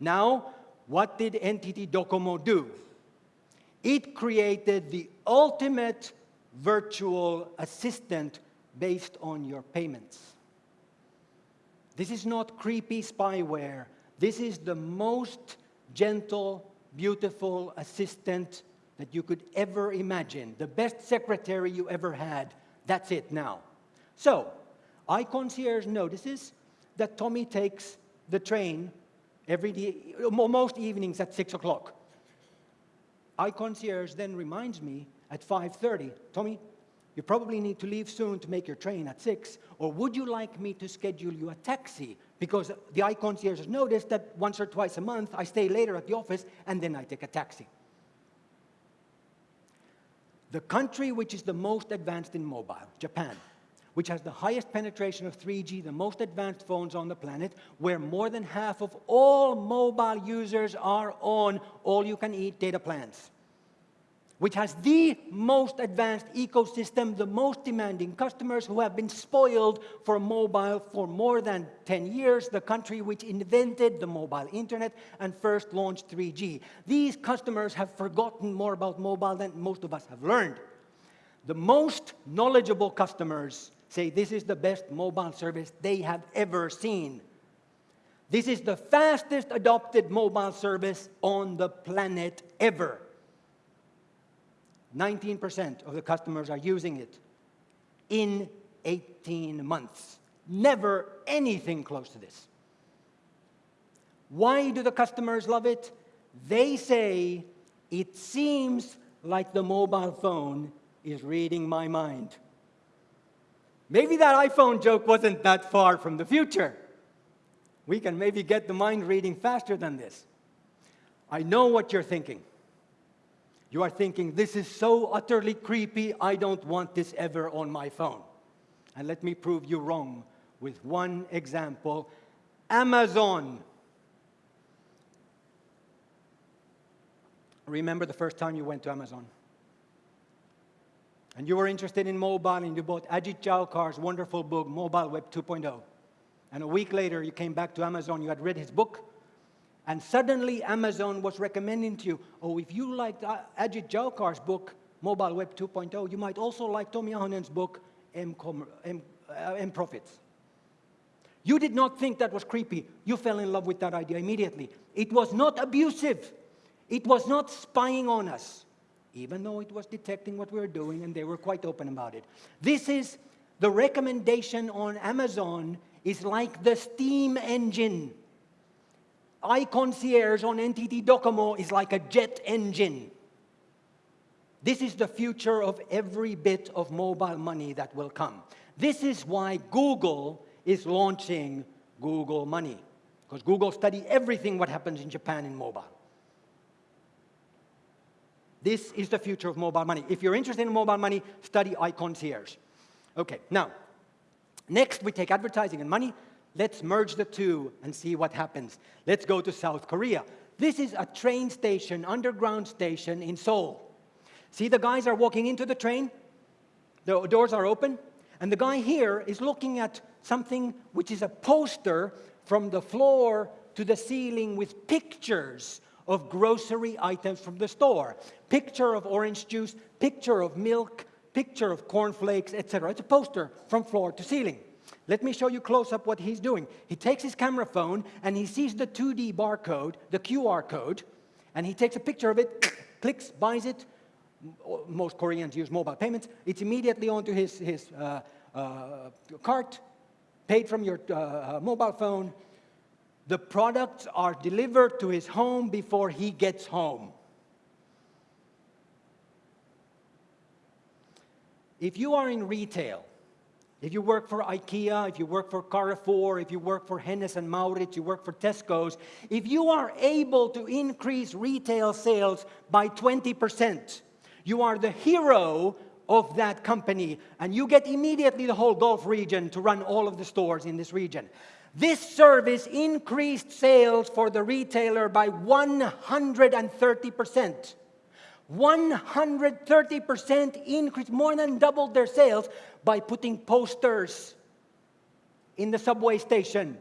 Now, what did NTT Docomo do? It created the ultimate virtual assistant based on your payments. This is not creepy spyware. This is the most gentle, beautiful assistant that you could ever imagine. The best secretary you ever had. That's it now. So, iConcierge notices that Tomi takes the train every day, most evenings at 6 o'clock. iConcierge then reminds me at 5.30, Tomi, you probably need to leave soon to make your train at 6, or would you like me to schedule you a taxi? Because the iConcierge has noticed that once or twice a month, I stay later at the office, and then I take a taxi. The country which is the most advanced in mobile, Japan, which has the highest penetration of 3G, the most advanced phones on the planet, where more than half of all mobile users are on all-you-can-eat data plans which has the most advanced ecosystem, the most demanding customers who have been spoiled for mobile for more than 10 years, the country which invented the mobile internet and first launched 3G. These customers have forgotten more about mobile than most of us have learned. The most knowledgeable customers say this is the best mobile service they have ever seen. This is the fastest adopted mobile service on the planet ever. 19% of the customers are using it in 18 months. Never anything close to this. Why do the customers love it? They say, it seems like the mobile phone is reading my mind. Maybe that iPhone joke wasn't that far from the future. We can maybe get the mind reading faster than this. I know what you're thinking. You are thinking, this is so utterly creepy, I don't want this ever on my phone. And let me prove you wrong with one example. Amazon. Remember the first time you went to Amazon? And you were interested in mobile and you bought Ajit Jaokar's wonderful book, Mobile Web 2.0. And a week later, you came back to Amazon, you had read his book, and suddenly Amazon was recommending to you, oh, if you liked Ajit Jaokar's book, Mobile Web 2.0, you might also like Tomi Ahonen's book, M, M, uh, M Profits. You did not think that was creepy. You fell in love with that idea immediately. It was not abusive. It was not spying on us, even though it was detecting what we were doing and they were quite open about it. This is the recommendation on Amazon is like the steam engine iConcierge on NTT Docomo is like a jet engine. This is the future of every bit of mobile money that will come. This is why Google is launching Google Money, because Google study everything what happens in Japan in mobile. This is the future of mobile money. If you're interested in mobile money, study iConcierge. Okay, now, next we take advertising and money. Let's merge the two and see what happens. Let's go to South Korea. This is a train station, underground station in Seoul. See the guys are walking into the train? The doors are open. And the guy here is looking at something which is a poster from the floor to the ceiling with pictures of grocery items from the store. Picture of orange juice, picture of milk, picture of cornflakes, etc. It's a poster from floor to ceiling. Let me show you close up what he's doing. He takes his camera phone and he sees the 2D barcode, the QR code, and he takes a picture of it, [coughs] clicks, buys it. Most Koreans use mobile payments. It's immediately onto his, his uh, uh, cart, paid from your uh, uh, mobile phone. The products are delivered to his home before he gets home. If you are in retail, if you work for IKEA, if you work for Carrefour, if you work for Hennes and Mauritz, you work for Tesco's, if you are able to increase retail sales by 20%, you are the hero of that company and you get immediately the whole Gulf region to run all of the stores in this region. This service increased sales for the retailer by 130%. 130% increase, more than doubled their sales by putting posters in the subway station.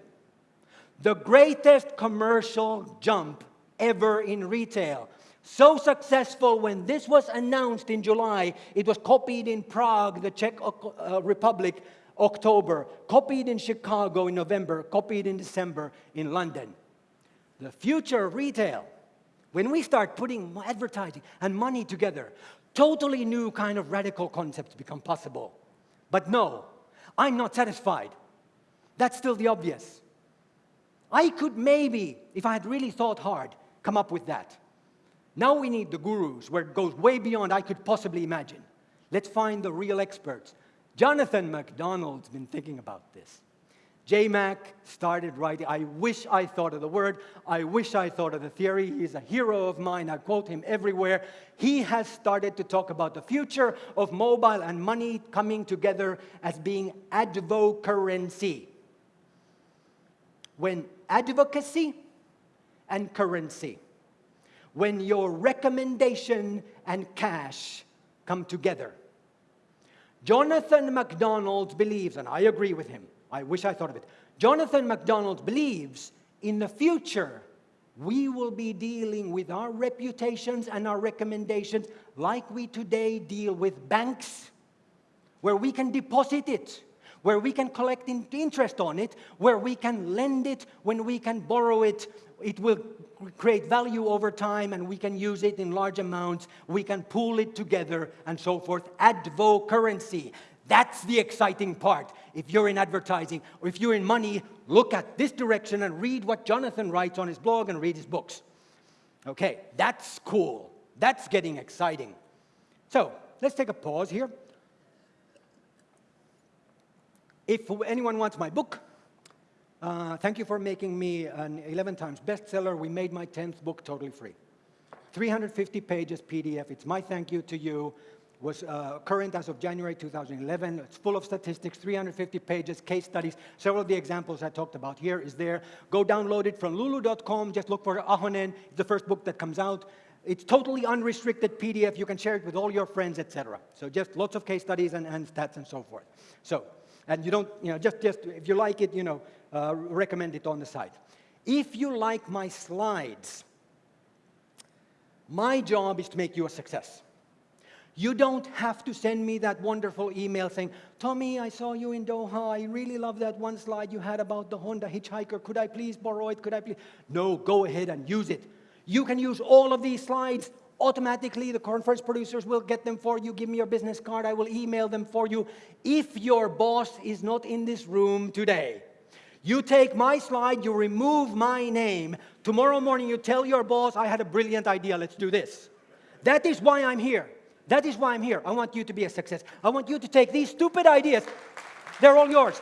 The greatest commercial jump ever in retail. So successful when this was announced in July, it was copied in Prague, the Czech uh, Republic, October, copied in Chicago in November, copied in December in London. The future of retail when we start putting advertising and money together, totally new kind of radical concepts become possible. But no, I'm not satisfied. That's still the obvious. I could maybe, if I had really thought hard, come up with that. Now we need the gurus, where it goes way beyond I could possibly imagine. Let's find the real experts. Jonathan MacDonald's been thinking about this. JMac started writing. I wish I thought of the word. I wish I thought of the theory. He's a hero of mine. I quote him everywhere. He has started to talk about the future of mobile and money coming together as being advocacy. When advocacy and currency, when your recommendation and cash come together. Jonathan MacDonald believes, and I agree with him, I wish I thought of it. Jonathan MacDonald believes in the future we will be dealing with our reputations and our recommendations like we today deal with banks, where we can deposit it, where we can collect interest on it, where we can lend it, when we can borrow it. It will create value over time and we can use it in large amounts. We can pool it together and so forth. Advo-currency. That's the exciting part. If you're in advertising or if you're in money, look at this direction and read what Jonathan writes on his blog and read his books. Okay, that's cool. That's getting exciting. So let's take a pause here. If anyone wants my book, uh, thank you for making me an 11 times bestseller. We made my 10th book totally free. 350 pages PDF. It's my thank you to you was uh, current as of January 2011. It's full of statistics, 350 pages, case studies. Several of the examples I talked about here is there. Go download it from lulu.com. Just look for Ahonen. It's the first book that comes out. It's totally unrestricted PDF. You can share it with all your friends, etc. So just lots of case studies and, and stats and so forth. So, and you don't, you know, just, just if you like it, you know, uh, recommend it on the site. If you like my slides, my job is to make you a success. You don't have to send me that wonderful email saying, Tomi, I saw you in Doha. I really love that one slide you had about the Honda hitchhiker. Could I please borrow it? Could I please? No, go ahead and use it. You can use all of these slides automatically. The conference producers will get them for you. Give me your business card. I will email them for you. If your boss is not in this room today, you take my slide, you remove my name. Tomorrow morning, you tell your boss, I had a brilliant idea. Let's do this. That is why I'm here. That is why I'm here. I want you to be a success. I want you to take these stupid ideas, they're all yours.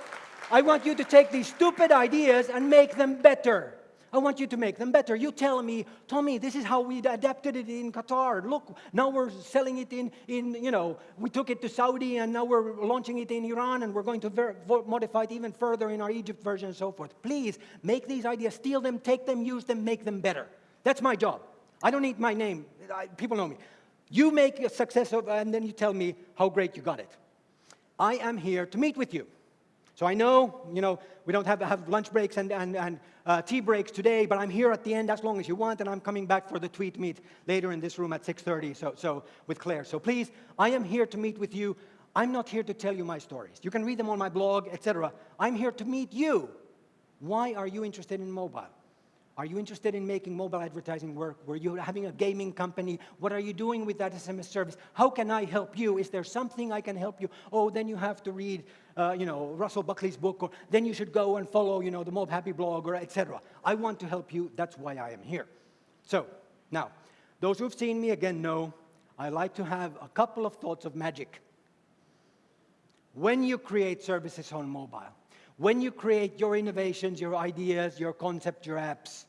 I want you to take these stupid ideas and make them better. I want you to make them better. You tell me, Tomi, this is how we adapted it in Qatar. Look, now we're selling it in, in you know, we took it to Saudi and now we're launching it in Iran and we're going to modify it even further in our Egypt version and so forth. Please make these ideas, steal them, take them, use them, make them better. That's my job. I don't need my name. I, people know me. You make a success of, and then you tell me how great you got it. I am here to meet with you. So I know, you know, we don't have, have lunch breaks and, and, and uh, tea breaks today, but I'm here at the end as long as you want, and I'm coming back for the tweet meet later in this room at 6.30 so, so with Claire. So please, I am here to meet with you. I'm not here to tell you my stories. You can read them on my blog, etc. I'm here to meet you. Why are you interested in mobile? Are you interested in making mobile advertising work? Were you having a gaming company? What are you doing with that SMS service? How can I help you? Is there something I can help you? Oh, then you have to read, uh, you know, Russell Buckley's book, or then you should go and follow, you know, the Mob Happy blog, or etc. I want to help you. That's why I am here. So, now, those who've seen me again know I like to have a couple of thoughts of magic. when you create services on mobile, when you create your innovations, your ideas, your concept, your apps,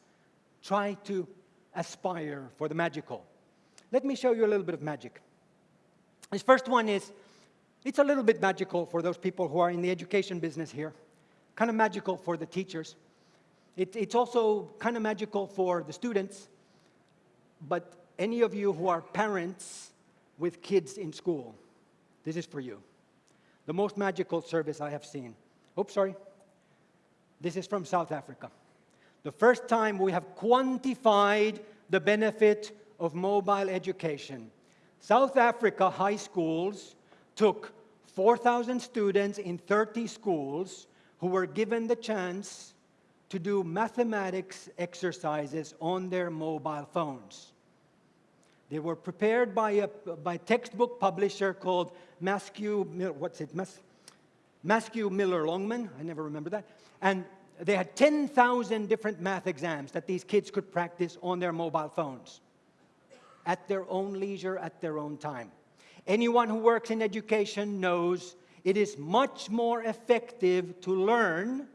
try to aspire for the magical. Let me show you a little bit of magic. This first one is, it's a little bit magical for those people who are in the education business here, kind of magical for the teachers. It, it's also kind of magical for the students, but any of you who are parents with kids in school, this is for you. The most magical service I have seen. Oops, sorry. This is from South Africa. The first time we have quantified the benefit of mobile education. South Africa high schools took 4,000 students in 30 schools who were given the chance to do mathematics exercises on their mobile phones. They were prepared by a by textbook publisher called Maskew, what's it, Mas, Maskew Miller Longman, I never remember that. And they had 10,000 different math exams that these kids could practice on their mobile phones at their own leisure, at their own time. Anyone who works in education knows it is much more effective to learn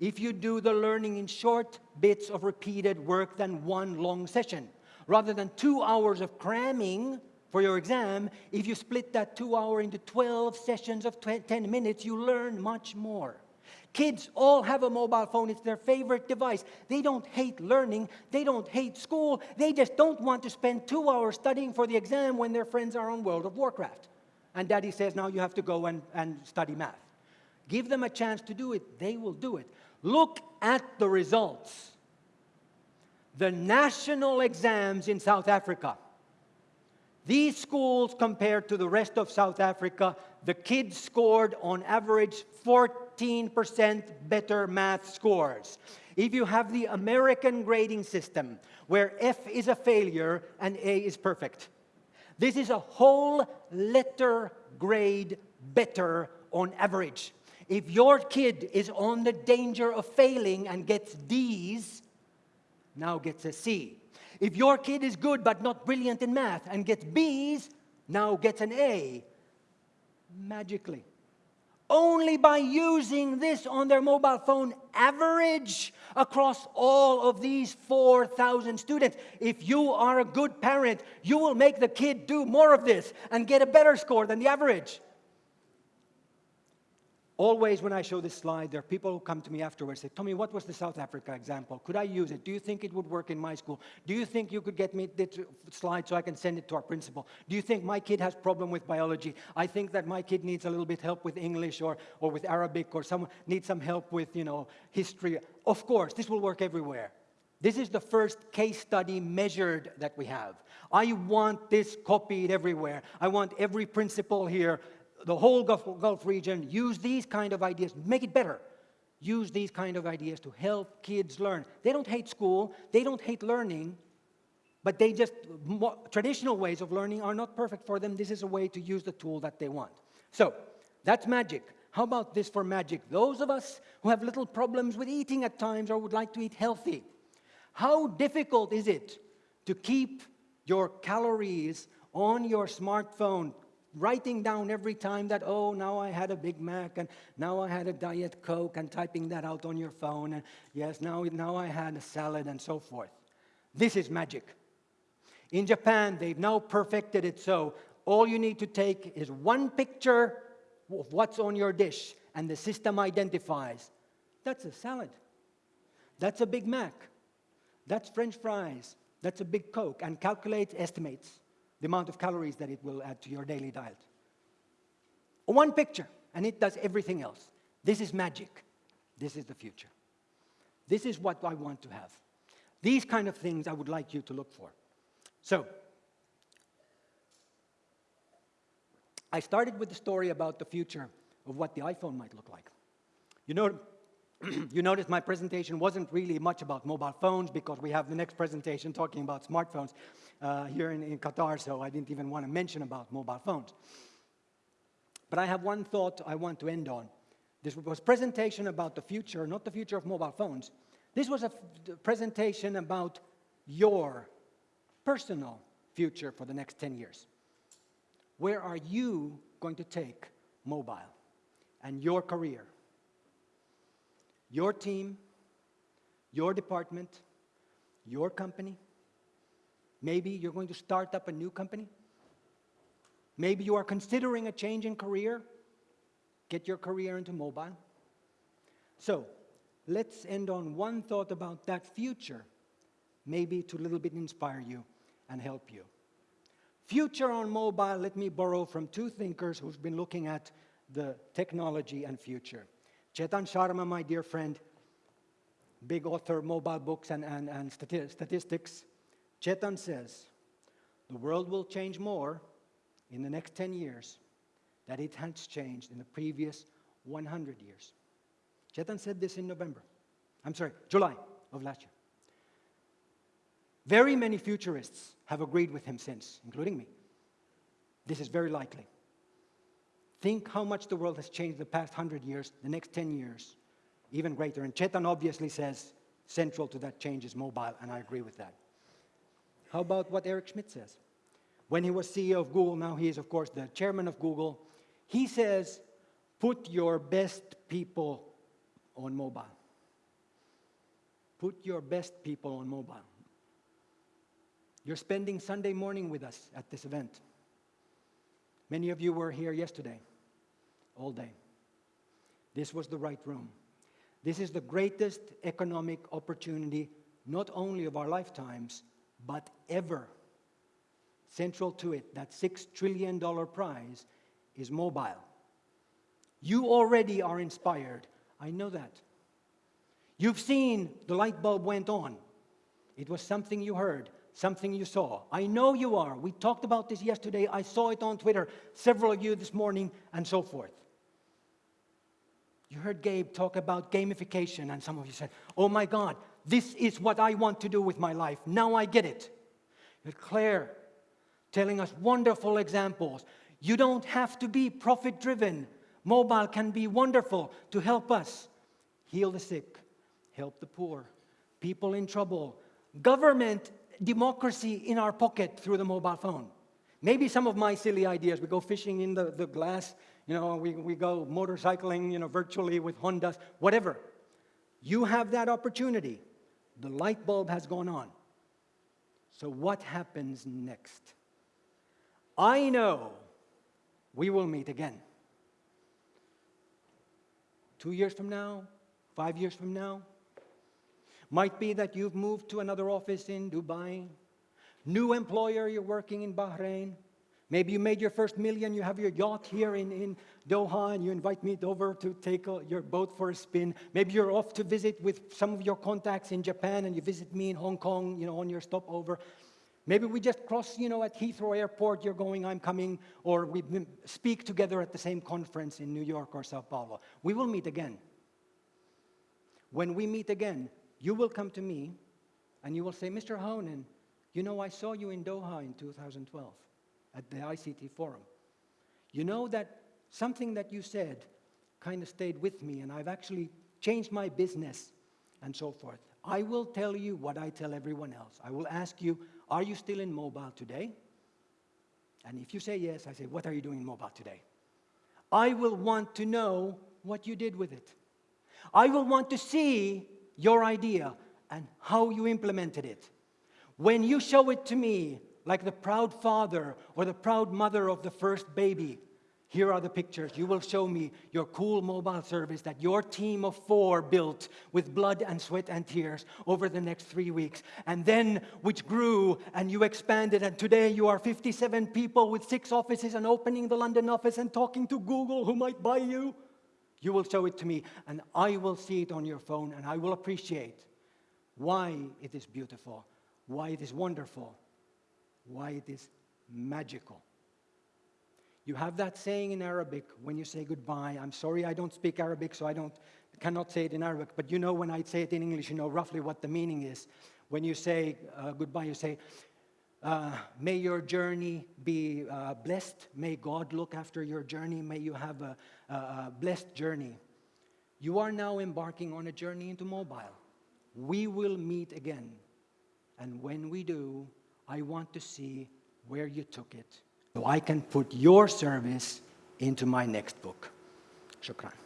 if you do the learning in short bits of repeated work than one long session. Rather than two hours of cramming for your exam, if you split that two hour into 12 sessions of 10 minutes, you learn much more. Kids all have a mobile phone. It's their favorite device. They don't hate learning. They don't hate school. They just don't want to spend two hours studying for the exam when their friends are on World of Warcraft. And daddy says, now you have to go and, and study math. Give them a chance to do it. They will do it. Look at the results. The national exams in South Africa. These schools, compared to the rest of South Africa, the kids scored on average 14% better math scores. If you have the American grading system, where F is a failure and A is perfect, this is a whole letter grade better on average. If your kid is on the danger of failing and gets D's, now gets a C. If your kid is good but not brilliant in math and gets B's, now gets an A magically. Only by using this on their mobile phone average across all of these 4,000 students. If you are a good parent, you will make the kid do more of this and get a better score than the average. Always when I show this slide, there are people who come to me afterwards and say, Tomi, what was the South Africa example? Could I use it? Do you think it would work in my school? Do you think you could get me this slide so I can send it to our principal? Do you think my kid has problem with biology? I think that my kid needs a little bit help with English or, or with Arabic or some, needs some help with, you know, history. Of course, this will work everywhere. This is the first case study measured that we have. I want this copied everywhere. I want every principal here the whole Gulf, Gulf region use these kind of ideas, make it better. Use these kind of ideas to help kids learn. They don't hate school, they don't hate learning, but they just, traditional ways of learning are not perfect for them. This is a way to use the tool that they want. So, that's magic. How about this for magic? Those of us who have little problems with eating at times or would like to eat healthy, how difficult is it to keep your calories on your smartphone writing down every time that, oh, now I had a Big Mac and now I had a Diet Coke and typing that out on your phone and yes, now, now I had a salad and so forth. This is magic. In Japan, they've now perfected it so all you need to take is one picture of what's on your dish and the system identifies. That's a salad. That's a Big Mac. That's French fries. That's a big Coke and calculates, estimates the amount of calories that it will add to your daily diet. One picture, and it does everything else. This is magic. This is the future. This is what I want to have. These kind of things I would like you to look for. So, I started with the story about the future of what the iPhone might look like. You know, [clears throat] you notice my presentation wasn't really much about mobile phones because we have the next presentation talking about smartphones uh, here in, in Qatar, so I didn't even want to mention about mobile phones. But I have one thought I want to end on. This was presentation about the future, not the future of mobile phones. This was a presentation about your personal future for the next 10 years. Where are you going to take mobile? and your career. Your team, your department, your company. Maybe you're going to start up a new company. Maybe you are considering a change in career. Get your career into mobile. So let's end on one thought about that future, maybe to a little bit inspire you and help you. Future on mobile, let me borrow from two thinkers who've been looking at the technology and future. Chetan Sharma, my dear friend, big author, mobile books and, and, and stati statistics. Chetan says, the world will change more in the next 10 years than it has changed in the previous 100 years. Chetan said this in November. I'm sorry, July of last year. Very many futurists have agreed with him since, including me. This is very likely. Think how much the world has changed the past 100 years, the next 10 years, even greater. And Chetan obviously says central to that change is mobile, and I agree with that. How about what Eric Schmidt says? When he was CEO of Google, now he is, of course, the chairman of Google. He says, put your best people on mobile. Put your best people on mobile. You're spending Sunday morning with us at this event. Many of you were here yesterday, all day. This was the right room. This is the greatest economic opportunity, not only of our lifetimes, but ever. Central to it, that $6 trillion prize is mobile. You already are inspired. I know that. You've seen the light bulb went on. It was something you heard something you saw. I know you are. We talked about this yesterday. I saw it on Twitter, several of you this morning, and so forth. You heard Gabe talk about gamification, and some of you said, Oh my God, this is what I want to do with my life. Now I get it. You Claire telling us wonderful examples. You don't have to be profit driven. Mobile can be wonderful to help us heal the sick, help the poor, people in trouble. Government democracy in our pocket through the mobile phone. Maybe some of my silly ideas, we go fishing in the, the glass, you know, we, we go motorcycling, you know, virtually with Hondas, whatever. You have that opportunity. The light bulb has gone on. So what happens next? I know we will meet again. Two years from now, five years from now, might be that you've moved to another office in Dubai. New employer, you're working in Bahrain. Maybe you made your first million, you have your yacht here in, in Doha, and you invite me over to take a, your boat for a spin. Maybe you're off to visit with some of your contacts in Japan, and you visit me in Hong Kong, you know, on your stopover. Maybe we just cross, you know, at Heathrow Airport, you're going, I'm coming, or we speak together at the same conference in New York or Sao Paulo. We will meet again. When we meet again, you will come to me and you will say, Mr. Ahonen, you know, I saw you in Doha in 2012 at the ICT Forum. You know that something that you said kind of stayed with me, and I've actually changed my business and so forth. I will tell you what I tell everyone else. I will ask you, are you still in mobile today? And if you say yes, I say, what are you doing in mobile today? I will want to know what you did with it. I will want to see your idea and how you implemented it. When you show it to me, like the proud father or the proud mother of the first baby, here are the pictures. You will show me your cool mobile service that your team of four built with blood and sweat and tears over the next three weeks. And then which grew and you expanded. And today you are 57 people with six offices and opening the London office and talking to Google who might buy you. You will show it to me, and I will see it on your phone, and I will appreciate why it is beautiful, why it is wonderful, why it is magical. You have that saying in Arabic when you say goodbye. I'm sorry I don't speak Arabic, so I don't, cannot say it in Arabic, but you know when I say it in English, you know roughly what the meaning is. When you say uh, goodbye, you say, uh, may your journey be uh, blessed. May God look after your journey. May you have a, a, a blessed journey. You are now embarking on a journey into mobile. We will meet again. And when we do, I want to see where you took it so I can put your service into my next book. Shukran.